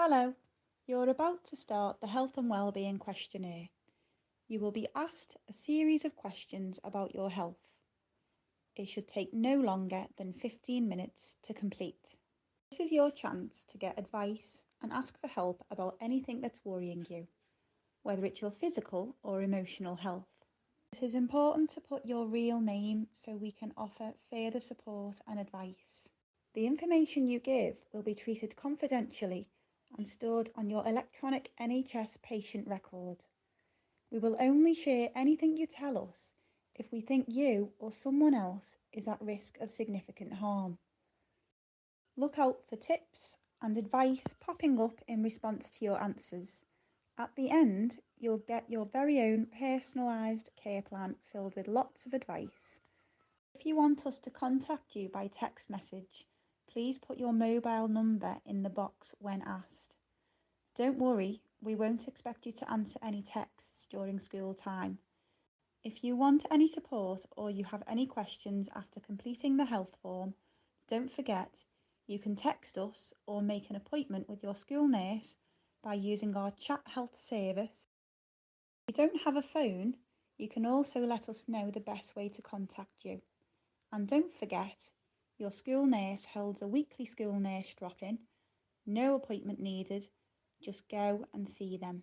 Hello, you're about to start the Health and Wellbeing Questionnaire. You will be asked a series of questions about your health. It should take no longer than 15 minutes to complete. This is your chance to get advice and ask for help about anything that's worrying you, whether it's your physical or emotional health. It is important to put your real name so we can offer further support and advice. The information you give will be treated confidentially and stored on your electronic NHS patient record. We will only share anything you tell us if we think you or someone else is at risk of significant harm. Look out for tips and advice popping up in response to your answers. At the end, you'll get your very own personalised care plan filled with lots of advice. If you want us to contact you by text message, Please put your mobile number in the box when asked. Don't worry, we won't expect you to answer any texts during school time. If you want any support or you have any questions after completing the health form, don't forget you can text us or make an appointment with your school nurse by using our ChatHealth service. If you don't have a phone, you can also let us know the best way to contact you. And don't forget, your school nurse holds a weekly school nurse drop in. No appointment needed. Just go and see them.